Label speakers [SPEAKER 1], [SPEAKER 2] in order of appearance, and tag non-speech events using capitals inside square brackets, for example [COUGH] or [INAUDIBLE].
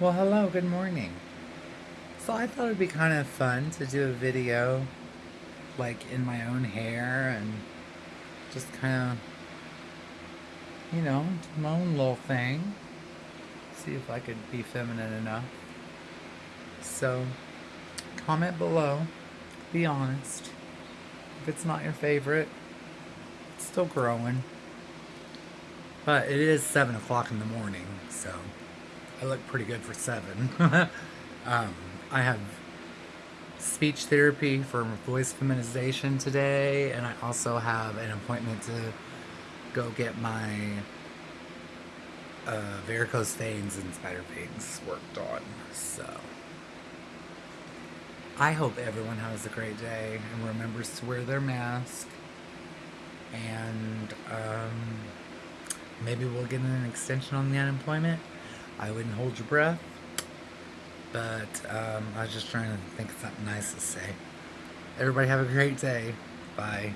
[SPEAKER 1] Well, hello, good morning. So I thought it'd be kind of fun to do a video like in my own hair and just kind of, you know, my own little thing. See if I could be feminine enough. So comment below, be honest. If it's not your favorite, it's still growing. But it is 7 o'clock in the morning, so I look pretty good for 7. [LAUGHS] um, I have speech therapy for voice feminization today, and I also have an appointment to go get my uh, varicose veins and spider veins worked on. So I hope everyone has a great day and remembers to wear their mask. And um, maybe we'll get an extension on the unemployment. I wouldn't hold your breath. But um, I was just trying to think of something nice to say. Everybody have a great day. Bye.